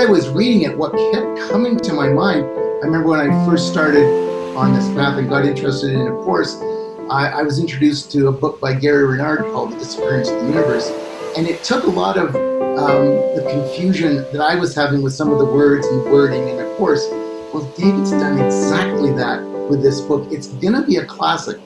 I was reading it, what kept coming to my mind, I remember when I first started on this path and got interested in a course, I, I was introduced to a book by Gary Renard called The Disappearance of the Universe. And it took a lot of um, the confusion that I was having with some of the words and wording in the course. Well, David's done exactly that with this book. It's going to be a classic